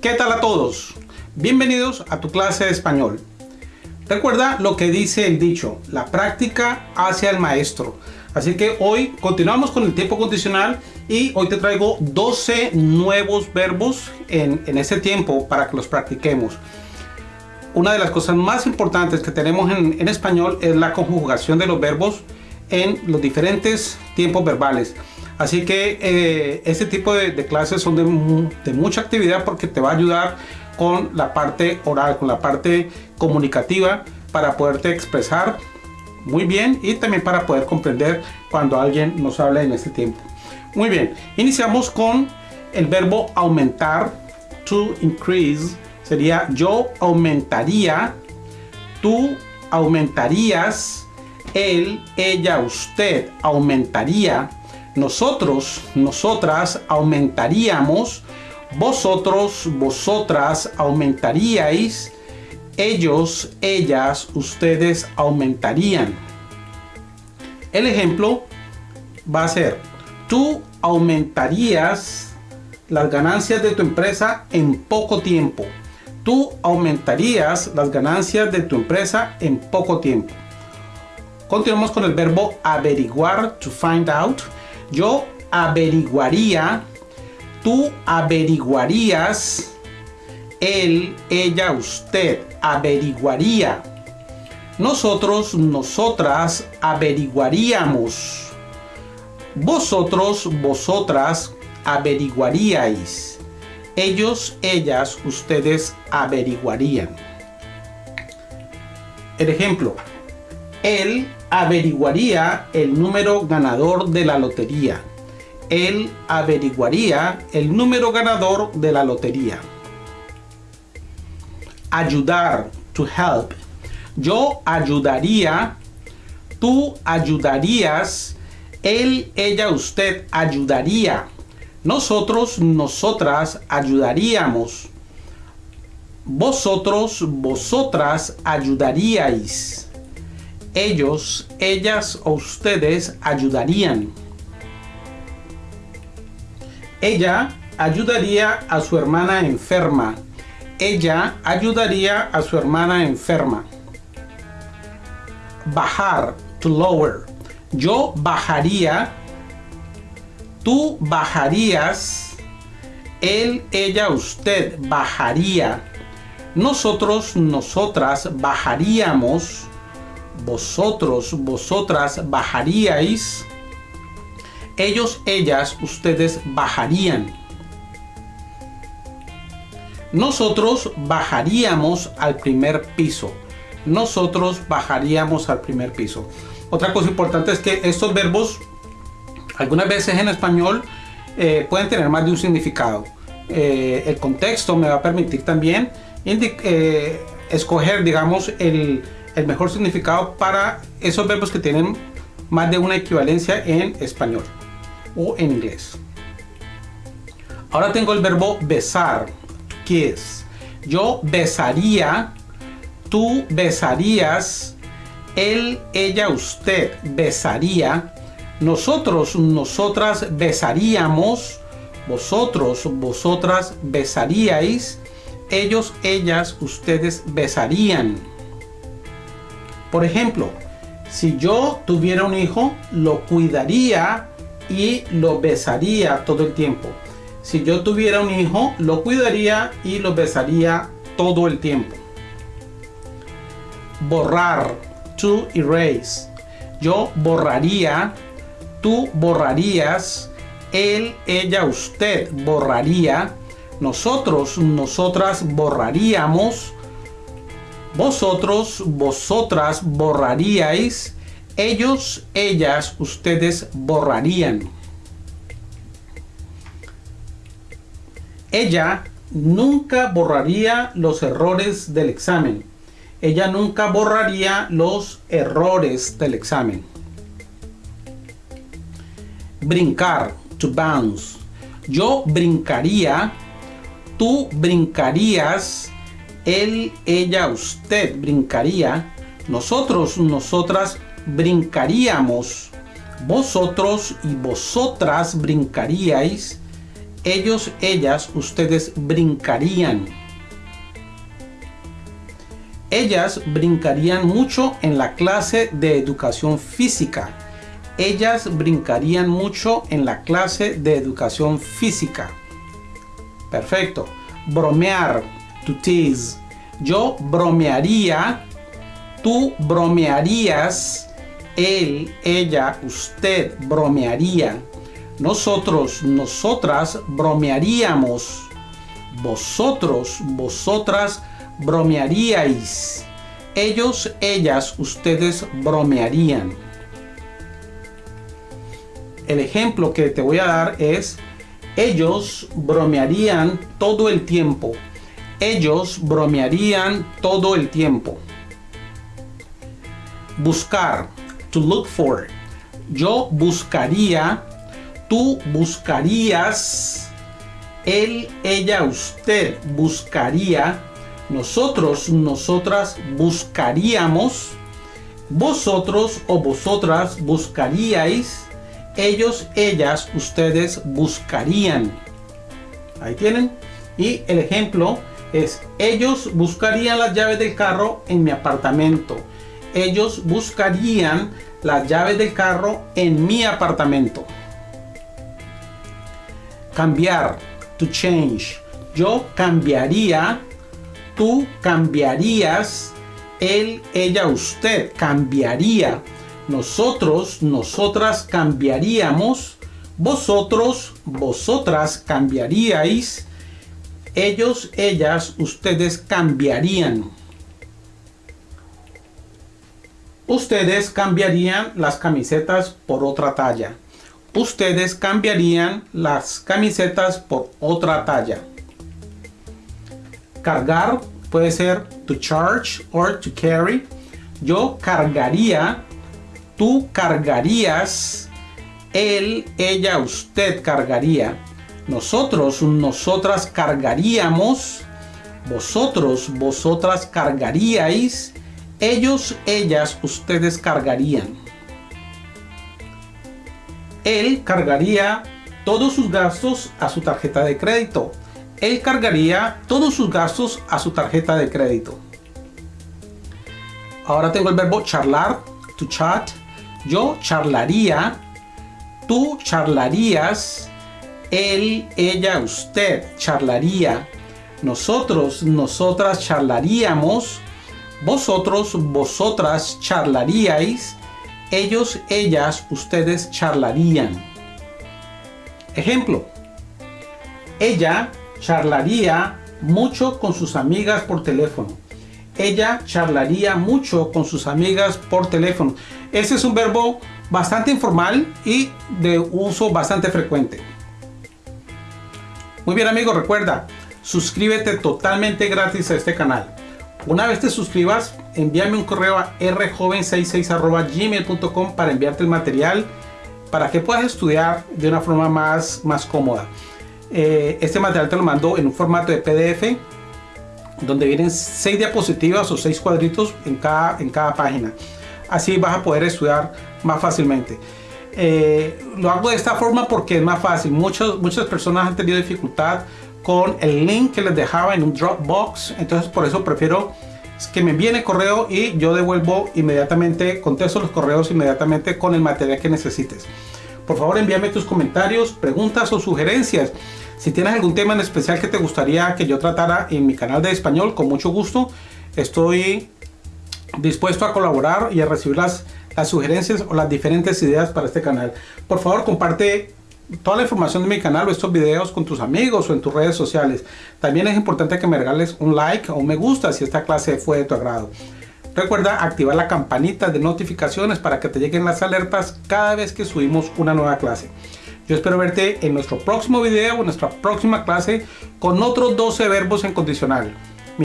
¿Qué tal a todos? Bienvenidos a tu clase de español. Recuerda lo que dice el dicho, la práctica hacia el maestro. Así que hoy continuamos con el tiempo condicional y hoy te traigo 12 nuevos verbos en, en ese tiempo para que los practiquemos. Una de las cosas más importantes que tenemos en, en español es la conjugación de los verbos en los diferentes tiempos verbales. Así que eh, este tipo de, clases son de, de, mucha actividad porque te va a ayudar con la parte oral, con la parte comunicativa para poderte expresar muy bien y también para poder comprender cuando alguien nos habla en este tiempo. Muy bien, iniciamos con el verbo aumentar, to increase, sería yo aumentaría, tú aumentarías, él, ella, usted aumentaría, nosotros, nosotras aumentaríamos, vosotros, vosotras aumentaríais, ellos, ellas, ustedes aumentarían. El ejemplo va a ser, tú aumentarías las ganancias de tu empresa en poco tiempo. Tú aumentarías las ganancias de tu empresa en poco tiempo. Continuamos con el verbo averiguar, to find out yo averiguaría, tú averiguarías, él, ella, usted averiguaría. Nosotros, nosotras averiguaríamos. Vosotros, vosotras averiguaríais. Ellos, ellas, ustedes averiguarían. El ejemplo, él averiguaría el número ganador de la lotería. Él averiguaría el número ganador de la lotería. Ayudar, to help. Yo ayudaría, tú ayudarías, él, ella, usted ayudaría. Nosotros, nosotras ayudaríamos. Vosotros, vosotras ayudaríais ellos, ellas o ustedes ayudarían. Ella ayudaría a su hermana enferma. Ella ayudaría a su hermana enferma. Bajar, to lower. Yo bajaría. Tú bajarías. Él, ella, usted bajaría. Nosotros, nosotras bajaríamos vosotros, vosotras bajaríais, ellos, ellas, ustedes bajarían. Nosotros bajaríamos al primer piso. Nosotros bajaríamos al primer piso. Otra cosa importante es que estos verbos, algunas veces en español, eh, pueden tener más de un significado. Eh, el contexto me va a permitir también eh, escoger, digamos, el, el mejor significado para esos verbos que tienen más de una equivalencia en español o en inglés. Ahora tengo el verbo besar, kiss. Yo besaría, tú besarías, él, ella, usted besaría, nosotros, nosotras besaríamos, vosotros, vosotras besaríais, ellos, ellas, ustedes besarían. Por ejemplo, si yo tuviera un hijo, lo cuidaría y lo besaría todo el tiempo. Si yo tuviera un hijo, lo cuidaría y lo besaría todo el tiempo. Borrar, to erase. Yo borraría, tú borrarías, él, ella, usted borraría, nosotros, nosotras borraríamos, vosotros, vosotras borraríais, ellos, ellas, ustedes borrarían. Ella nunca borraría los errores del examen. Ella nunca borraría los errores del examen. Brincar, to bounce. Yo brincaría, tú brincarías, él, ella, usted brincaría, nosotros, nosotras brincaríamos, vosotros y vosotras brincaríais, ellos, ellas, ustedes brincarían. Ellas brincarían mucho en la clase de educación física. Ellas brincarían mucho en la clase de educación física. Perfecto. Bromear, to tease. Yo bromearía, tú bromearías, él, ella, usted bromearía. Nosotros, nosotras bromearíamos. Vosotros, vosotras bromearíais. Ellos, ellas, ustedes bromearían. El ejemplo que te voy a dar es, ellos bromearían todo el tiempo. Ellos bromearían todo el tiempo. Buscar, to look for. Yo buscaría, tú buscarías, él, ella, usted buscaría nosotros, nosotras buscaríamos, vosotros o vosotras buscaríais, ellos, ellas, ustedes buscarían. Ahí tienen. Y el ejemplo es, ellos buscarían las llaves del carro en mi apartamento. Ellos buscarían las llaves del carro en mi apartamento. Cambiar, to change. Yo cambiaría tú cambiarías, él, ella, usted cambiaría, nosotros, nosotras cambiaríamos, vosotros, vosotras cambiaríais, ellos, ellas, ustedes cambiarían. Ustedes cambiarían las camisetas por otra talla. Ustedes cambiarían las camisetas por otra talla. Cargar puede ser to charge or to carry. Yo cargaría, tú cargarías, él, ella, usted cargaría. Nosotros, nosotras cargaríamos. Vosotros, vosotras cargaríais. Ellos, ellas, ustedes cargarían. Él cargaría todos sus gastos a su tarjeta de crédito él cargaría todos sus gastos a su tarjeta de crédito. Ahora tengo el verbo charlar, to chat. Yo charlaría, tú charlarías, él, ella, usted charlaría, nosotros, nosotras charlaríamos, vosotros, vosotras charlaríais, ellos, ellas, ustedes charlarían. Ejemplo. Ella charlaría mucho con sus amigas por teléfono. Ella charlaría mucho con sus amigas por teléfono. Ese es un verbo bastante informal y de uso bastante frecuente. Muy bien amigos, recuerda, suscríbete totalmente gratis a este canal. Una vez te suscribas, envíame un correo a rjoven66 para enviarte el material para que puedas estudiar de una forma más, más cómoda. Eh, este material te lo mando en un formato de PDF donde vienen seis diapositivas o seis cuadritos en cada, en cada página. Así vas a poder estudiar más fácilmente. Eh, lo hago de esta forma porque es más fácil. Muchas, muchas personas han tenido dificultad con el link que les dejaba en un Dropbox. Entonces por eso prefiero que me envíen el correo y yo devuelvo inmediatamente, contesto los correos inmediatamente con el material que necesites. Por favor envíame tus comentarios, preguntas o sugerencias. Si tienes algún tema en especial que te gustaría que yo tratara en mi canal de español, con mucho gusto estoy dispuesto a colaborar y a recibir las, las sugerencias o las diferentes ideas para este canal. Por favor, comparte toda la información de mi canal o estos videos con tus amigos o en tus redes sociales. También es importante que me regales un like o un me gusta si esta clase fue de tu agrado. Recuerda activar la campanita de notificaciones para que te lleguen las alertas cada vez que subimos una nueva clase. Yo espero verte en nuestro próximo video o nuestra próxima clase con otros 12 verbos en condicional.